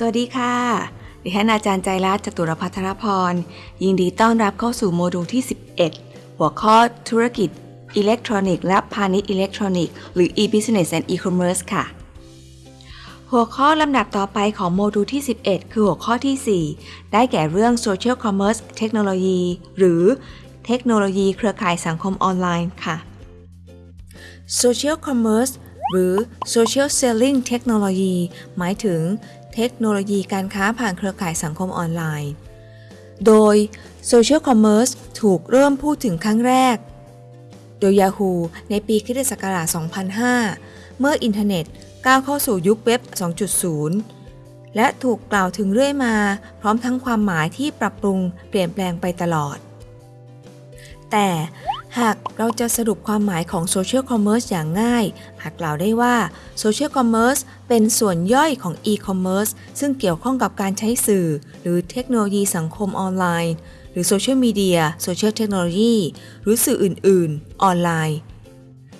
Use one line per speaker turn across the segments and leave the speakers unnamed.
สวัสดีค่ะ ดิฉันอาจารย์ใจรัตน์จตุรพัทรพร ยินดีต้อนรับเข้าสู่โมดูลที่ 11 หัวข้อธุรกิจอิเล็กทรอนิกส์และพาณิชย์อิเล็กทรอนิกส์หรือ e-business and e-commerce ค่ะ หัวข้อลำดับต่อไปของโมดูลที่ 11 คือหัวข้อที่ 4 ได้แก่เรื่อง social commerce technology หรือเทคโนโลยีเครือข่ายสังคมออนไลน์ค่ะ social commerce หรือ social selling technology หมายถึง เทคโนโลยีการค้าผ่านเครือข่ายสังคมออนไลน์ โดย social commerce ถูกเริ่มพูดถึงครั้งแรก โดย Yahoo ในปีคิศักราช2005 เมื่ออินเทอร์เน็ตก้าวเข้าสู่ยุคเว็บ 2.0 และถูกกล่าวถึงเรื่อยมา พร้อมทั้งความหมายที่ปรับปรุงเปลี่ยนแปลงไปตลอด แต่ หากเราจะสรุปความหมายของ Social Commerce อย่างง่ายหากกล่าวได้ว่า Social Commerce เป็นส่วนย่อยของ E-Commerce ซึ่งเกี่ยวข้องกับการใช้สื่อ หรือเทคโนโลยีสังคมออนไลน์ หรือโซเชียลมีเดียโซเชียลเทคโนโลยีหรือสื่ออื่น ๆ ออนไลน์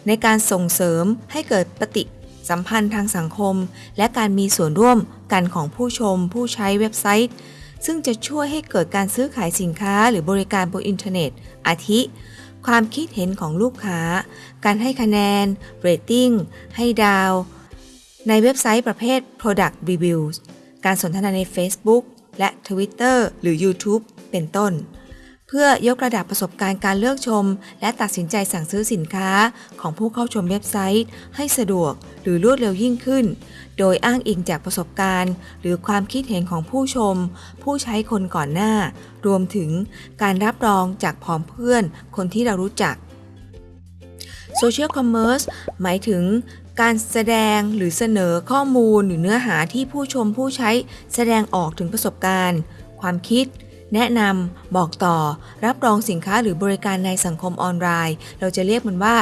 ในการส่งเสริมให้เกิดปฏิสัมพันธ์ทางสังคม และการมีส่วนร่วมกันของผู้ชม ผู้ใช้เว็บไซต์ ซึ่งจะช่วยให้เกิดการซื้อขายสินค้าหรือบริการบนอินเทอร์เน็ต อาทิ ความคิดเห็นของลูกค้า การให้คะแนน เรตติ้ง ให้ดาว ในเว็บไซต์ประเภท Product Reviews การสนทนาใน Facebook และ Twitter หรือ YouTube เป็นต้น เพื่อยกระดับประสบการณ์การเลือกชม และตัดสินใจสั่งซื้อสินค้าของผู้เข้าชมเว็บไซต์ ให้สะดวกหรือรวดเร็วยิ่งขึ้น โดยอ้างอิงจากประสบการณ์ หรือความคิดเห็นของผู้ชม ผู้ใช้คนก่อนหน้า รวมถึงการรับรองจากผองเพื่อนคนที่เรารู้จัก Social Commerce หมายถึงการแสดงหรือเสนอข้อมูลหรือเนื้อหาที่ผู้ชมผู้ใช้แสดงออกถึงประสบการณ์ ความคิด แนะนำ บอกต่อ รับรองสินค้าหรือบริการในสังคมออนไลน์ เราจะเรียกมันว่า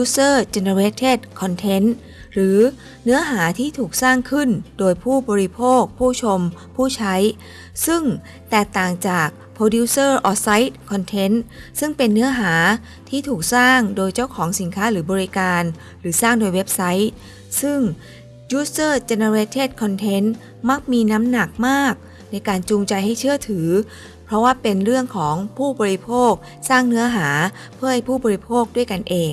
user generated content หรือเนื้อหาที่ถูกสร้างขึ้นโดยผู้บริโภค ผู้ชม ผู้ใช้ ซึ่งแตกต่างจาก producer or site content ซึ่งเป็นเนื้อหาที่ถูกสร้างโดยเจ้าของสินค้าหรือบริการ หรือสร้างโดยเว็บไซต์ ซึ่ง user generated content มักมีน้ำหนักมาก ในการจูงใจให้เชื่อถือ เพราะว่าเป็นเรื่องของผู้บริโภคสร้างเนื้อหาเพื่อให้ผู้บริโภคด้วยกันเอง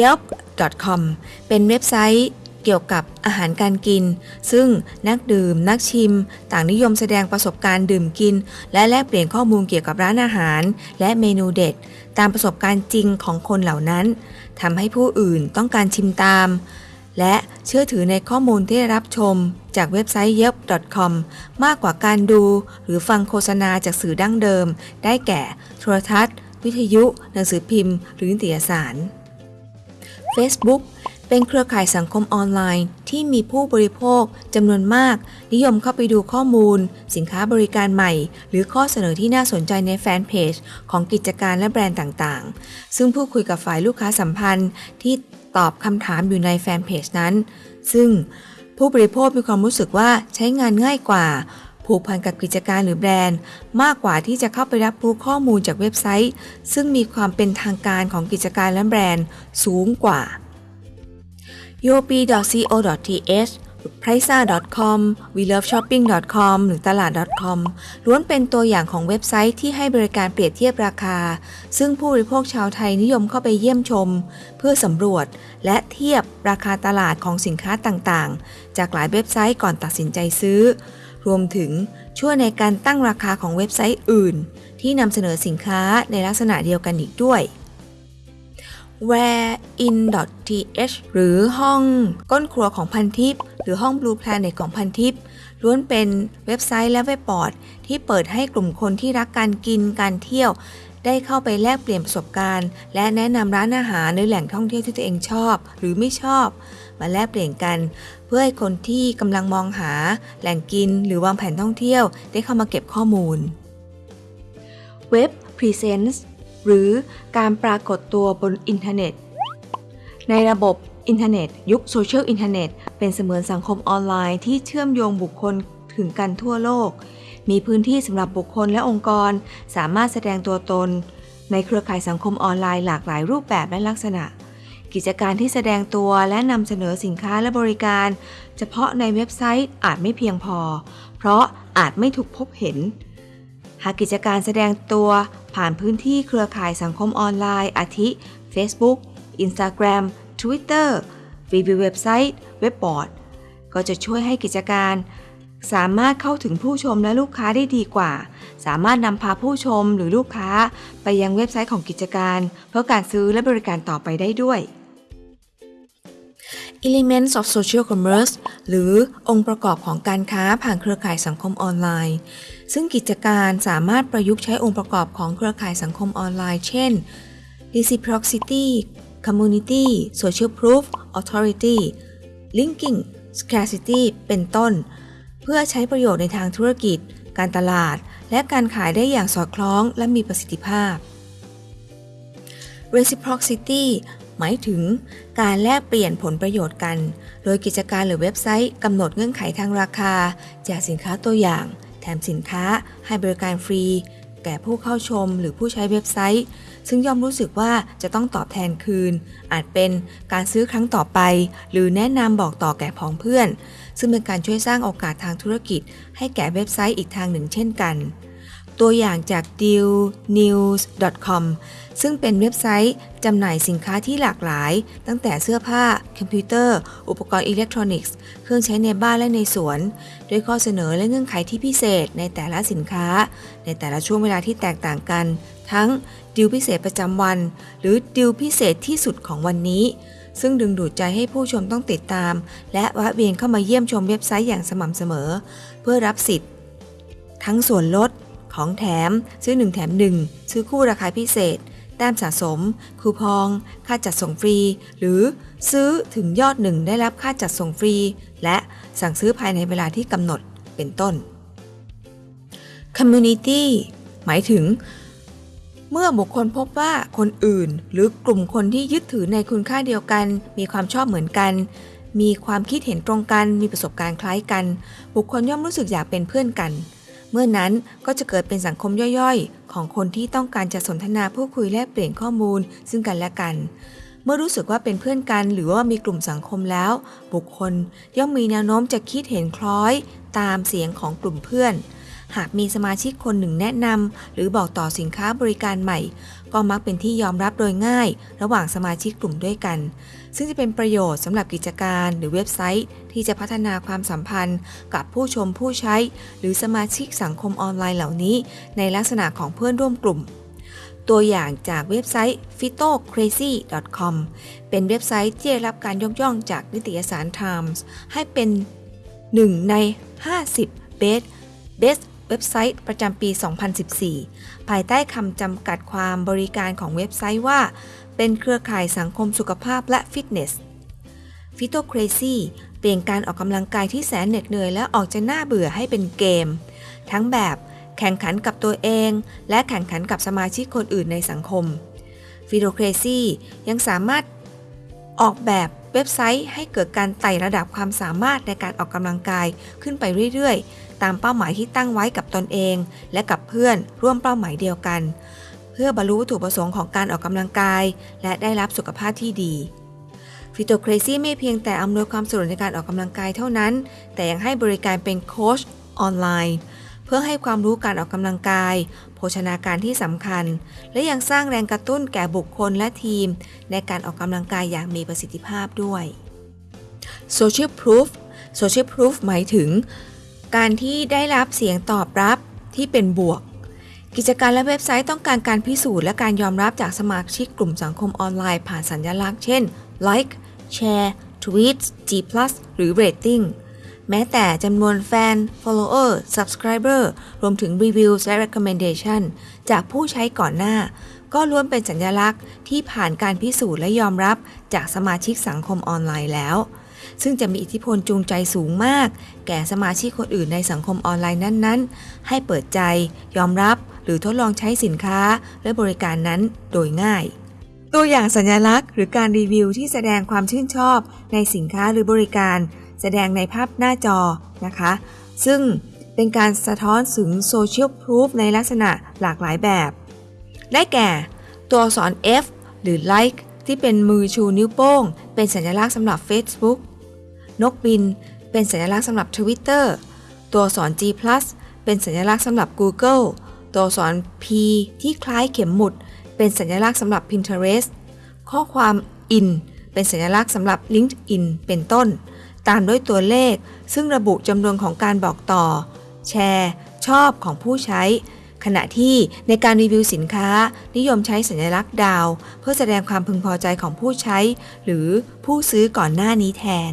Yelp.com เป็นเว็บไซต์เกี่ยวกับอาหารการกิน ซึ่งนักดื่ม นักชิม ต่างนิยมแสดงประสบการณ์ดื่มกิน และแลกเปลี่ยนข้อมูลเกี่ยวกับร้านอาหาร และเมนูเด็ด ตามประสบการณ์จริงของคนเหล่านั้นทำให้ผู้อื่นต้องการชิมตาม และเชื่อถือในข้อมูลที่รับชมจากเว็บไซต์ yelp.com มากกว่าการดู หรือฟังโฆษณาจากสื่อดั้งเดิม ได้แก่โทรทัศน์ วิทยุ หนังสือพิมพ์ หรือนิตยสาร Facebook เป็นเครือข่ายสังคมออนไลน์ที่มีผู้บริโภคจำนวนมาก นิยมเข้าไปดูข้อมูล สินค้าบริการใหม่ หรือข้อเสนอที่น่าสนใจในแฟนเพจของกิจการและแบรนด์ต่างๆ ซึ่งผู้คุยกับฝ่ายลูกค้าสัมพันธ์ที่ ตอบคำถามอยู่ในแฟนเพจนั้น ซึ่งผู้บริโภคมีความรู้สึกว่าใช้งานง่ายกว่า ผูกพันกับกิจการหรือแบรนด์ มากกว่าที่จะเข้าไปรับรู้ข้อมูลจากเว็บไซต์ ซึ่งมีความเป็นทางการของกิจการและแบรนด์สูงกว่า up.co.th r i c e c o m w e l o v e s h o p p i n g c o m หรือตลาด .com ล้วนเป็นตัวอย่างของเว็บไซต์ที่ให้บริการเปรียบเทียบราคา ซึ่งผู้บริโภคชาวไทยนิยมเข้าไปเยี่ยมชม เพื่อสำรวจและเทียบราคาตลาดของสินค้าต่างๆ จากหลายเว็บไซต์ก่อนตัดสินใจซื้อ รวมถึงช่วยในการตั้งราคาของเว็บไซต์อื่น ที่นำเสนอสินค้าในลักษณะเดียวกันอีกด้วย wherein.th หรือห้องก้นครัวของพันทิป หรือห้อง Blue Planet ของพันทิปล้วนเป็นเว็บไซต์และเว็บบอร์ด ที่เปิดให้กลุ่มคนที่รักการกินการเที่ยว ได้เข้าไปแลกเปลี่ยนประสบการณ์ และแนะนำร้านอาหารในแหล่งท่องเที่ยวที่ตัวเองชอบ หรือไม่ชอบ มาแลกเปลี่ยนกัน เพื่อให้คนที่กำลังมองหา แหล่งกิน หรือวางแผนท่องเที่ยว ได้เข้ามาเก็บข้อมูล Web Presence หรือการปรากฏตัวบนอินเทอร์เน็ต ในระบบ อินเทอร์เน็ต ยุคโซเชียลอินเทอร์เน็ตเป็นเสมือนสังคมออนไลน์ที่เชื่อมโยงบุคคลถึงกันทั่วโลก มีพื้นที่สำหรับบุคคลและองค์กร สามารถแสดงตัวตน ในเครือข่ายสังคมออนไลน์หลากหลายรูปแบบและลักษณะ กิจการที่แสดงตัวและนำเสนอสินค้าและบริการ เฉพาะในเว็บไซต์อาจไม่เพียงพอ เพราะอาจไม่ถูกพบเห็น หากกิจการแสดงตัวผ่านพื้นที่เครือข่ายสังคมออนไลน์ อาทิ Facebook Instagram Twitter รีวิวเว็บไซต์ เว็บบอร์ด ก็จะช่วยให้กิจการ สามารถเข้าถึงผู้ชมและลูกค้าได้ดีกว่า สามารถนำพาผู้ชมหรือลูกค้าไปยังเว็บไซต์ของกิจการ เพื่อการซื้อและบริการต่อไปได้ด้วย Elements of Social Commerce หรือองค์ประกอบของการค้าผ่านเครือข่ายสังคมออนไลน์ ซึ่งกิจการสามารถประยุกต์ใช้องค์ประกอบของเครือข่ายสังคมออนไลน์ เช่น reciprocity community social proof authority linking scarcity เป็นต้น เพื่อใช้ประโยชน์ในทางธุรกิจ การตลาด และการขายได้อย่างสอดคล้องและมีประสิทธิภาพ reciprocity หมายถึงการแลกเปลี่ยนผลประโยชน์กัน โดยกิจการหรือเว็บไซต์กำหนดเงื่อนไขทางราคา แจกสินค้าตัวอย่าง แถมสินค้า ให้บริการฟรี แก่ผู้เข้าชมหรือผู้ใช้เว็บไซต์ ซึ่งย่อมรู้สึกว่าจะต้องตอบแทนคืน อาจเป็นการซื้อครั้งต่อไป หรือแนะนำบอกต่อแก่พ้องเพื่อน ซึ่งเป็นการช่วยสร้างโอกาสทางธุรกิจ ให้แก่เว็บไซต์อีกทางหนึ่งเช่นกันตัวอย่างจาก dealnews.com ซึ่งเป็นเว็บไซต์จำหน่ายสินค้าที่หลากหลาย ตั้งแต่เสื้อผ้า คอมพิวเตอร์ อุปกรณ์อิเล็กทรอนิกส์ เครื่องใช้ในบ้านและในสวน ด้วยข้อเสนอและเงื่อนไขที่พิเศษในแต่ละสินค้า ในแต่ละช่วงเวลาที่แตกต่างกัน ทั้ง ดิวพิเศษประจำวัน หรือดิวพิเศษที่สุดของวันนี้ ซึ่งดึงดูดใจให้ผู้ชมต้องติดตาม และแวะเวียนเข้ามาเยี่ยมชมเว็บไซต์อย่างสม่ำเสมอ เพื่อรับสิทธิ์ ทั้งส่วนลดของแถม ซื้อ 1 แถม 1 ซื้อคู่ราคาพิเศษ แต้มสะสม คูปอง ค่าจัดส่งฟรี หรือซื้อถึงยอดหนึ่งได้รับค่าจัดส่งฟรี และสั่งซื้อภายในเวลาที่กำหนดเป็นต้น Community หมายถึง เมื่อบุคคลพบว่าคนอื่น หรือกลุ่มคนที่ยึดถือในคุณค่าเดียวกัน มีความชอบเหมือนกัน มีความคิดเห็นตรงกัน มีประสบการณ์คล้ายกัน บุคคลย่อมรู้สึกอยากเป็นเพื่อนกัน เมื่อนั้นก็จะเกิดเป็นสังคมย่อยๆ ของคนที่ต้องการจะสนทนาพูดคุยแลกเปลี่ยนข้อมูล ซึ่งกันและกันเมื่อรู้สึกว่าเป็นเพื่อนกันหรือว่ามีกลุ่มสังคมแล้ว บุคคลย่อมมีแนวโน้มจะคิดเห็นคล้อย ตามเสียงของกลุ่มเพื่อน หากมีสมาชิกคนหนึ่งแนะนำหรือบอกต่อสินค้าบริการใหม่ ก็มักเป็นที่ยอมรับโดยง่าย ระหว่างสมาชิกกลุ่มด้วยกัน ซึ่งจะเป็นประโยชน์สำหรับกิจการหรือเว็บไซต์ ที่จะพัฒนาความสัมพันธ์ กับผู้ชมผู้ใช้ หรือสมาชิกสังคมออนไลน์เหล่านี้ ในลักษณะของเพื่อนร่วมกลุ่มตัวอย่างจากเว็บไซต์ fitocrazy.com เป็นเว็บไซต์ที่ได้รับการยกย่องจากนิตยสาร Times ให้เป็นหนึ่งใน 50 Best Best เว็บไซต์ประจำปี 2014 ภายใต้คำจำกัดความบริการของเว็บไซต์ว่า เป็นเครือข่ายสังคมสุขภาพและฟิตเนส f i t o c r a z y เปลี่ยนการออกกำลังกายที่แสนเหน็ดเหนื่อยและออกจะน่าเบื่อให้เป็นเกม ทั้งแบบแข่งขันกับตัวเอง และแข่งขันกับสมาชิกคนอื่นในสังคม f i t o c r a z y ยังสามารถออกแบบเว็บไซต์ให้เกิดการไต่ระดับความสามารถในการออกกำลังกายขึ้นไปเรื่อยๆ ตามเป้าหมายที่ตั้งไว้กับตนเอง และกับเพื่อนร่วมเป้าหมายเดียวกัน เพื่อบรรลุวัตถุประสงค์ของการออกกำลังกาย และได้รับสุขภาพที่ดีฟิโตเครซี่ไม่เพียงแต่อำนวยความสะดวกในการออกกำลังกายเท่านั้น แต่ยังให้บริการเป็นโค้ชออนไลน์ เพื่อให้ความรู้การออกกำลังกาย โภชนาการที่สำคัญ และยังสร้างแรงกระตุ้นแก่บุคคลและทีม ในการออกกำลังกายอย่างมีประสิทธิภาพด้วย Social Proof Social Proof หมายถึง การที่ได้รับเสียงตอบรับที่เป็นบวก กิจการและเว็บไซต์ต้องการการพิสูจน์และการยอมรับจากสมาชิกกลุ่มสังคมออนไลน์ผ่านสัญลักษณ์เช่น like share tweet G+ หรือ rating แม้แต่จำนวนแฟน follower subscriber รวมถึง reviews และ recommendation จากผู้ใช้ก่อนหน้า ก็ล้วนเป็นสัญลักษณ์ที่ผ่านการพิสูจน์และยอมรับจากสมาชิกสังคมออนไลน์แล้ว ซึ่งจะมีอิทธิพลจูงใจสูงมาก แก่สมาชิกคนอื่นในสังคมออนไลน์นั้นๆ ให้เปิดใจ ยอมรับ หรือทดลองใช้สินค้า และบริการนั้นโดยง่าย ตัวอย่างสัญลักษณ์ หรือการรีวิวที่แสดงความชื่นชอบในสินค้าหรือบริการ แสดงในภาพหน้าจอนะคะ ซึ่งเป็นการสะท้อนถึงโซเชียลพ o ูฟในลักษณะหลากหลายแบบ ได้แก่ ตัวอักษร F หรือ like ที่เป็นมือชูนิ้วโป้ง เป็นสัญลักษณ์สำหรับ Facebook นกบิน เป็นสัญลักษณ์สำหรับ Twitter ตัวอักษร G+
เป็นสัญลักษณ์สำหรับ Google ตัวอักษร P ที่คล้ายเข็มหมุด เป็นสัญลักษณ์สำหรับ Pinterest ข้อความ in เป็นสัญลักษณ์สำหรับ LinkedIn เป็นต้น ตามด้วยตัวเลข ซึ่งระบุจำนวนของการบอกต่อ แชร์ ชอบของผู้ใช้ ขณะที่ในการรีวิวสินค้า นิยมใช้สัญลักษณ์ดาว เพื่อแสดงความพึงพอใจของผู้ใช้ หรือผู้ซื้อก่อนหน้านี้แทน